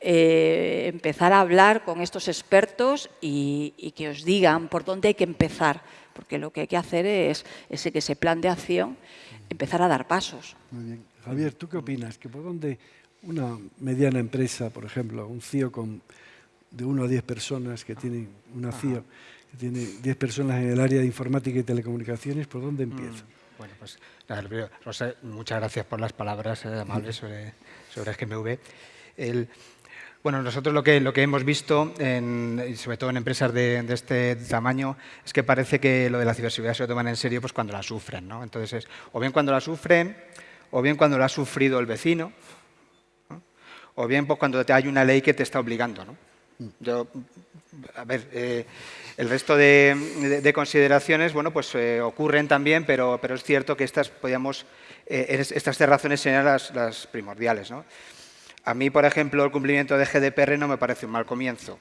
eh, empezar a hablar con estos expertos y, que os digan por dónde hay que empezar, porque lo que hay que hacer es ese, que plan de acción, empezar a dar pasos. Muy bien. Javier, ¿tú qué opinas? ¿Que por dónde una mediana empresa, por ejemplo, un CIO con de 1 a 10 personas que tiene una CIO, que tiene 10 personas en el área de informática y telecomunicaciones, ¿por dónde mm, empieza? Bueno, pues Rosa, muchas gracias por las palabras eh, amables sobre, sobre GMV. El, bueno, nosotros lo que, lo que hemos visto, en, sobre todo en empresas de, este tamaño, es que parece que lo de la ciberseguridad se lo toman en serio pues, cuando la sufren. ¿no? Entonces, es, o bien cuando la sufren, o bien cuando lo ha sufrido el vecino, o bien pues, cuando te hay una ley que te está obligando. ¿no? Yo, a ver, eh, el resto de, consideraciones, bueno, pues eh, ocurren también, pero, pero es cierto que estas, podíamos, eh, estas razones serían las, las primordiales. ¿no? A mí, por ejemplo, el cumplimiento de GDPR no me parece un mal comienzo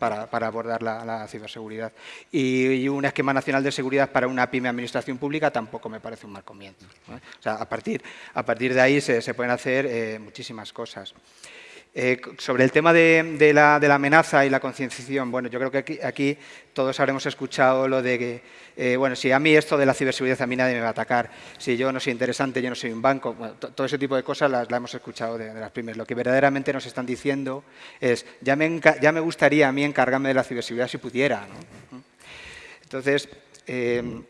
para, abordar la, ciberseguridad. Y, un esquema nacional de seguridad para una pyme administración pública tampoco me parece un mal comienzo. O sea, a partir, a partir de ahí se, pueden hacer eh, muchísimas cosas. Eh, sobre el tema de, la, amenaza y la concienciación, bueno, yo creo que aquí, todos habremos escuchado lo de que, eh, bueno, si a mí esto de la ciberseguridad a mí nadie me va a atacar, si yo no soy interesante, yo no soy un banco, todo ese tipo de cosas las, hemos escuchado de, las primeras. Lo que verdaderamente nos están diciendo es, ya me, ya me gustaría a mí encargarme de la ciberseguridad si pudiera. Entonces, eh,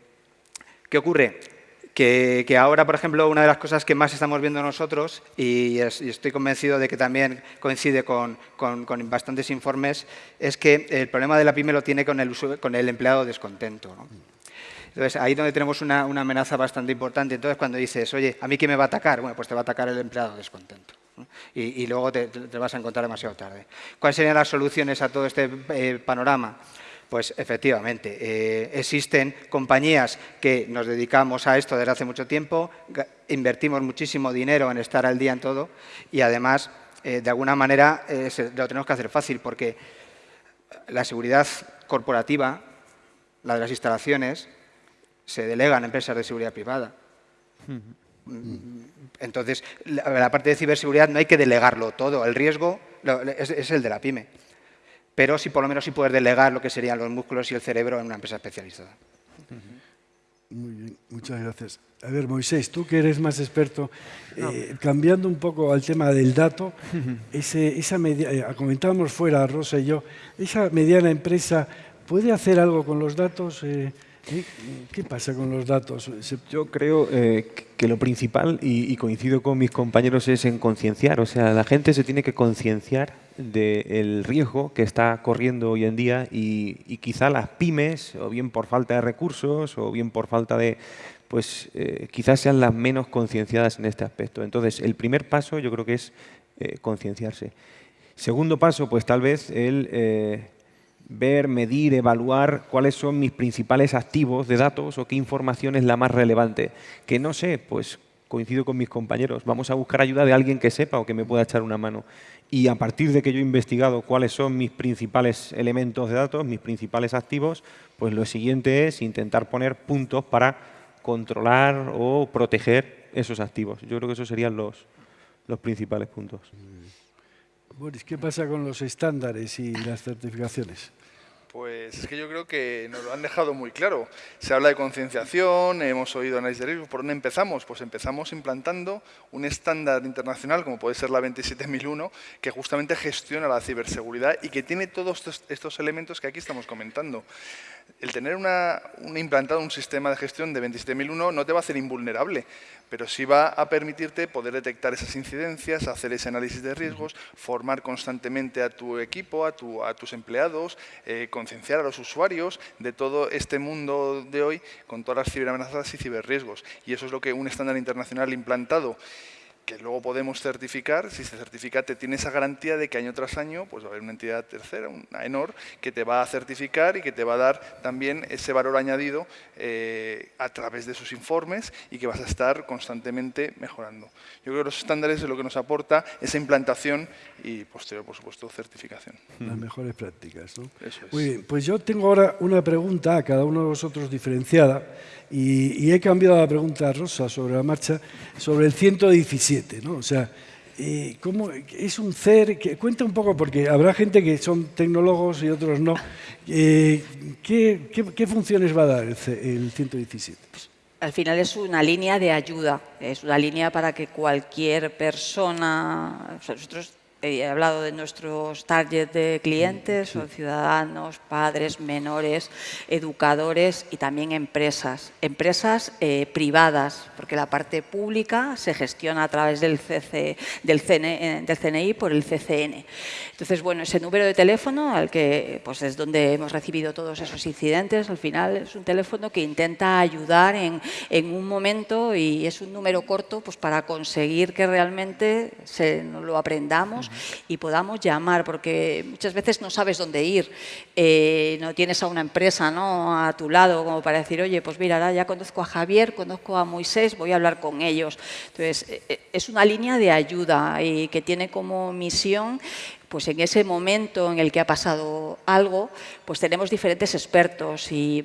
¿qué ocurre? Que, ahora, por ejemplo, una de las cosas que más estamos viendo nosotros, y, estoy convencido de que también coincide con, bastantes informes, es que el problema de la pyme lo tiene con el, con el empleado descontento. Entonces, ahí donde tenemos una, amenaza bastante importante. Entonces, cuando dices, oye, ¿a mí quién me va a atacar? Bueno, pues te va a atacar el empleado descontento. Y, luego te, vas a encontrar demasiado tarde. ¿Cuáles serían las soluciones a todo este eh, panorama? Pues efectivamente, eh, existen compañías que nos dedicamos a esto desde hace mucho tiempo, invertimos muchísimo dinero en estar al día en todo y además, eh, de alguna manera, eh, lo tenemos que hacer fácil porque la seguridad corporativa, la de las instalaciones, se delega en empresas de seguridad privada. Entonces, la, parte de ciberseguridad no hay que delegarlo todo, el riesgo es el de la pyme pero sí por lo menos sí poder delegar lo que serían los músculos y el cerebro en una empresa especializada. Muy bien, muchas gracias. A ver, Moisés, tú que eres más experto, eh, cambiando un poco al tema del dato, ese, esa media, eh, comentábamos fuera, Rosa y yo, ¿esa mediana empresa puede hacer algo con los datos? Eh, ¿Qué pasa con los datos? Yo creo eh, que lo principal, y, coincido con mis compañeros, es en concienciar. O sea, la gente se tiene que concienciar del riesgo que está corriendo hoy en día y, quizá las pymes, o bien por falta de recursos, o bien por falta de... pues eh, quizás sean las menos concienciadas en este aspecto. Entonces, el primer paso yo creo que es eh, concienciarse. Segundo paso, pues tal vez el ver, medir, evaluar cuáles son mis principales activos de datos o qué información es la más relevante. Que no sé, pues coincido con mis compañeros, vamos a buscar ayuda de alguien que sepa o que me pueda echar una mano. Y a partir de que yo he investigado cuáles son mis principales elementos de datos, mis principales activos, pues lo siguiente es intentar poner puntos para controlar o proteger esos activos. Yo creo que esos serían los, los principales puntos. Boris, ¿qué pasa con los estándares y las certificaciones? Pues es que yo creo que nos lo han dejado muy claro. Se habla de concienciación, hemos oído análisis de riesgo. ¿Por dónde empezamos? Pues empezamos implantando un estándar internacional, como puede ser la 27001, que justamente gestiona la ciberseguridad y que tiene todos estos elementos que aquí estamos comentando. El tener una, implantado un sistema de gestión de 27001 no te va a hacer invulnerable, pero sí va a permitirte poder detectar esas incidencias, hacer ese análisis de riesgos, formar constantemente a tu equipo, a, tus empleados, eh, concienciar a los usuarios de todo este mundo de hoy con todas las ciberamenazas y ciberriesgos. Y eso es lo que un estándar internacional implantado que luego podemos certificar, si se certifica te tiene esa garantía de que año tras año pues va a haber una entidad tercera, una ENOR, que te va a certificar y que te va a dar también ese valor añadido eh, a través de sus informes y que vas a estar constantemente mejorando. Yo creo que los estándares es lo que nos aporta esa implantación y posterior, por supuesto, certificación. Las mejores prácticas. ¿no? Eso es. Muy bien, pues yo tengo ahora una pregunta a cada uno de vosotros diferenciada y, he cambiado la pregunta a Rosa sobre la marcha, sobre el 117, O sea, eh, ¿cómo es un CER? Cuenta un poco, porque habrá gente que son tecnólogos y otros no. Eh, ¿qué, funciones va a dar el, el 117? Pues, al final es una línea de ayuda, es una línea para que cualquier persona, nosotros he hablado de nuestros targets de clientes, son ciudadanos, padres, menores, educadores y también empresas. Empresas eh, privadas, porque la parte pública se gestiona a través del, CC, del, CNI, del CNI por el CCN. Entonces, bueno, ese número de teléfono, al que pues es donde hemos recibido todos esos incidentes, al final es un teléfono que intenta ayudar en, en un momento y es un número corto pues para conseguir que realmente se, lo aprendamos y podamos llamar, porque muchas veces no sabes dónde ir, eh, no tienes a una empresa ¿no? a tu lado como para decir, oye, pues mira, ya conozco a Javier, conozco a Moisés, voy a hablar con ellos. Entonces, eh, eh, es una línea de ayuda y que tiene como misión pues en ese momento en el que ha pasado algo, pues tenemos diferentes expertos y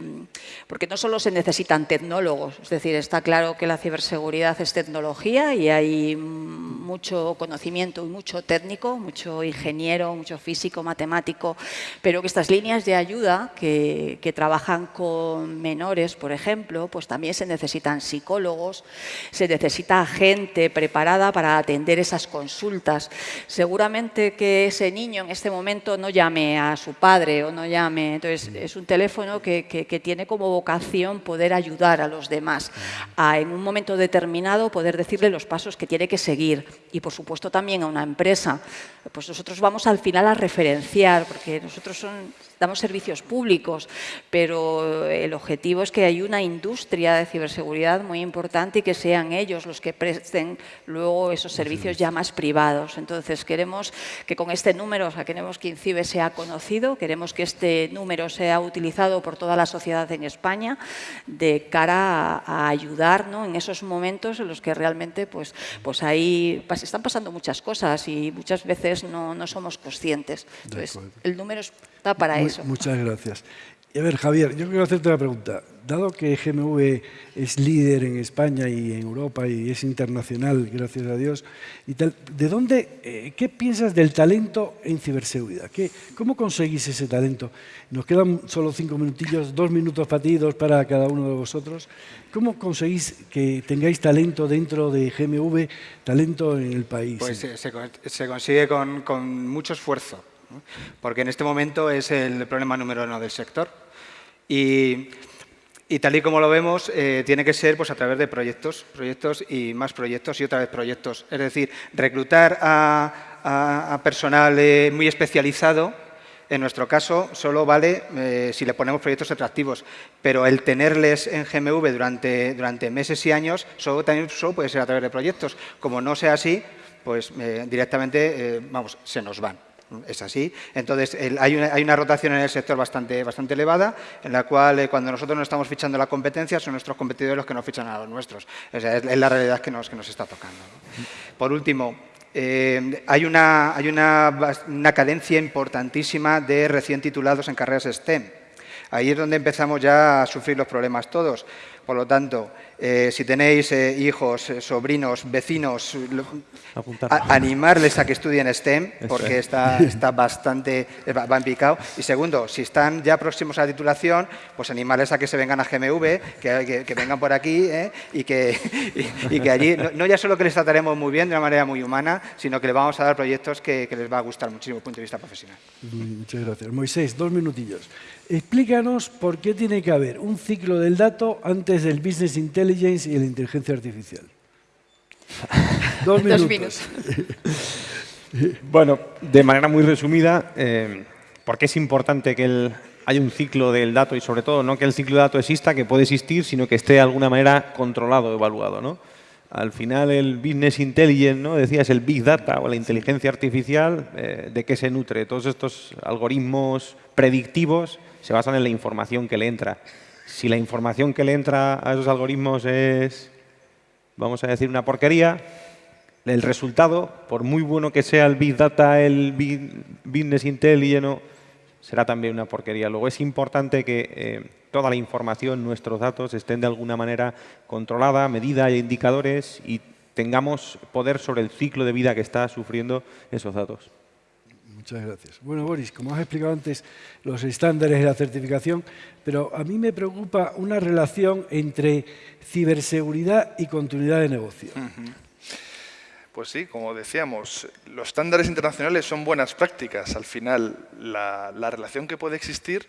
porque no solo se necesitan tecnólogos, es decir, está claro que la ciberseguridad es tecnología y hay mucho conocimiento y mucho técnico, mucho ingeniero, mucho físico, matemático, pero que estas líneas de ayuda que, que trabajan con menores, por ejemplo, pues también se necesitan psicólogos, se necesita gente preparada para atender esas consultas. Seguramente que ese niño en este momento no llame a su padre o no llame. Entonces, es un teléfono que, que, tiene como vocación poder ayudar a los demás a, en un momento determinado, poder decirle los pasos que tiene que seguir. Y, por supuesto, también a una empresa. Pues nosotros vamos al final a referenciar, porque nosotros son damos servicios públicos, pero el objetivo es que hay una industria de ciberseguridad muy importante y que sean ellos los que presten luego esos servicios ya más privados. Entonces, queremos que con este número, o sea, queremos que INCIBE sea conocido, queremos que este número sea utilizado por toda la sociedad en España de cara a, ayudar en esos momentos en los que realmente pues, pues ahí están pasando muchas cosas y muchas veces no, no somos conscientes. Entonces, el número es para eso. Muchas gracias. Y a ver, Javier, yo quiero hacerte una pregunta. Dado que GMV es líder en España y en Europa y es internacional, gracias a Dios, y tal, ¿de dónde, eh, qué piensas del talento en ciberseguridad? ¿Qué, ¿Cómo conseguís ese talento? Nos quedan solo cinco minutillos, dos minutos para ti, dos para cada uno de vosotros. ¿Cómo conseguís que tengáis talento dentro de GMV, talento en el país? Pues se, se, consigue con, con mucho esfuerzo porque en este momento es el problema número uno del sector. Y, tal y como lo vemos, eh, tiene que ser pues, a través de proyectos, proyectos y más proyectos y otra vez proyectos. Es decir, reclutar a, personal eh, muy especializado, en nuestro caso, solo vale eh, si le ponemos proyectos atractivos, pero el tenerles en GMV durante, durante meses y años solo, también solo puede ser a través de proyectos. Como no sea así, pues directamente vamos, se nos van. Es así. Entonces, hay, una, rotación en el sector bastante, bastante elevada, en la cual eh, cuando nosotros no estamos fichando la competencia, son nuestros competidores los que nos fichan a los nuestros. es, la realidad que nos, que nos está tocando. Por último, eh, hay, una, hay una, una cadencia importantísima de recién titulados en carreras STEM. Ahí es donde empezamos ya a sufrir los problemas todos. Por lo tanto, eh, si tenéis eh, hijos, eh, sobrinos, vecinos, animarles a que estudien STEM, porque está, está bastante, va en picado. Y segundo, si están ya próximos a la titulación, pues animarles a que se vengan a GMV, que, que, vengan por aquí y, que, y, que allí, no, ya solo que les trataremos muy bien de una manera muy humana, sino que les vamos a dar proyectos que, que les va a gustar muchísimo desde el punto de vista profesional. Muchas gracias. Moisés, dos minutillos. Explícanos por qué tiene que haber un ciclo del dato antes del business intelligence y la inteligencia artificial. Dos minutos. bueno, de manera muy resumida, eh, ¿por qué es importante que haya un ciclo del dato y sobre todo no que el ciclo de dato exista, que puede existir, sino que esté de alguna manera controlado, evaluado. ¿no? Al final el business intelligence, ¿no? decías el big data o la inteligencia artificial, eh, ¿de qué se nutre? Todos estos algoritmos predictivos se basan en la información que le entra. Si la información que le entra a esos algoritmos es, vamos a decir, una porquería, el resultado, por muy bueno que sea el Big Data, el Business Intelligence, será también una porquería. Luego es importante que eh, toda la información, nuestros datos, estén de alguna manera controlada, medida, hay indicadores y tengamos poder sobre el ciclo de vida que está sufriendo esos datos. Muchas gracias. Bueno, Boris, como has explicado antes, los estándares de la certificación, pero a mí me preocupa una relación entre ciberseguridad y continuidad de negocio. Pues sí, como decíamos, los estándares internacionales son buenas prácticas. Al final, la, la relación que puede existir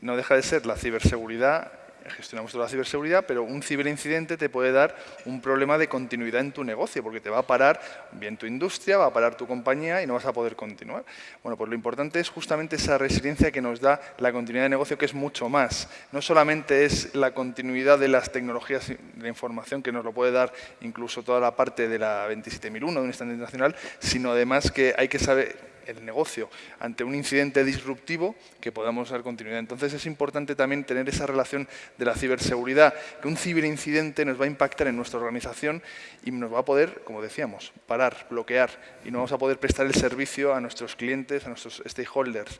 no deja de ser la ciberseguridad gestionamos toda la ciberseguridad, pero un ciberincidente te puede dar un problema de continuidad en tu negocio, porque te va a parar bien tu industria, va a parar tu compañía y no vas a poder continuar. Bueno, pues lo importante es justamente esa resiliencia que nos da la continuidad de negocio, que es mucho más. No solamente es la continuidad de las tecnologías de información, que nos lo puede dar incluso toda la parte de la 27001 de un estándar internacional, sino además que hay que saber el negocio ante un incidente disruptivo que podamos dar continuidad. Entonces es importante también tener esa relación de la ciberseguridad, que un ciberincidente nos va a impactar en nuestra organización y nos va a poder, como decíamos, parar, bloquear y no vamos a poder prestar el servicio a nuestros clientes, a nuestros stakeholders.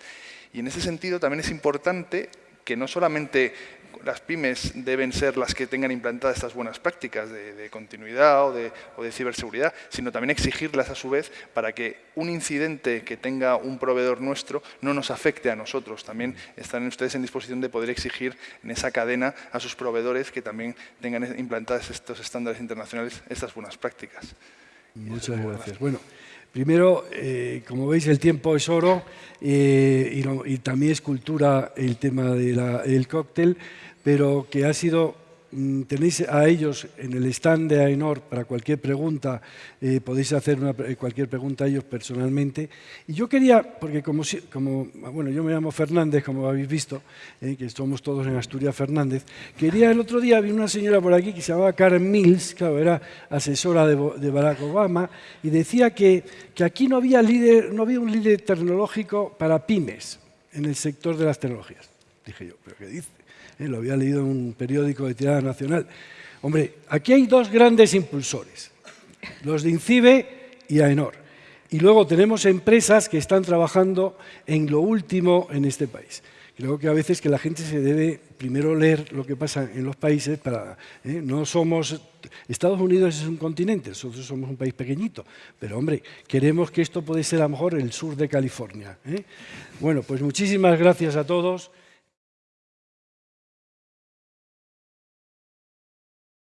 Y en ese sentido también es importante que no solamente las pymes deben ser las que tengan implantadas estas buenas prácticas de, continuidad o de, ciberseguridad, sino también exigirlas a su vez para que un incidente que tenga un proveedor nuestro no nos afecte a nosotros. También están ustedes en disposición de poder exigir en esa cadena a sus proveedores que también tengan implantadas estos estándares internacionales, estas buenas prácticas. Muchas gracias. Bueno, primero, eh, como veis, el tiempo es oro eh, y, también es cultura el tema del cóctel pero que ha sido tenéis a ellos en el stand de AENOR para cualquier pregunta, eh, podéis hacer eh, cualquier pregunta a ellos personalmente. Y yo quería, porque como, como bueno, yo me llamo Fernández, como habéis visto, eh, que somos todos en Asturias Fernández, quería el otro día, vi una señora por aquí que se llamaba Karen Mills, claro, era asesora de, de Barack Obama, y decía que, que aquí no había, líder, no había un líder tecnológico para pymes en el sector de las tecnologías. Dije yo, ¿pero qué dice? ¿Eh? lo había leído en un periódico de tirada nacional. Hombre, aquí hay dos grandes impulsores, los de INCIBE y AENOR. Y luego tenemos empresas que están trabajando en lo último en este país. Creo que a veces que la gente se debe primero leer lo que pasa en los países para... ¿eh? No somos... Estados Unidos es un continente, nosotros somos un país pequeñito, pero hombre, queremos que esto puede ser a lo mejor el sur de California. ¿eh? Bueno, pues muchísimas gracias a todos.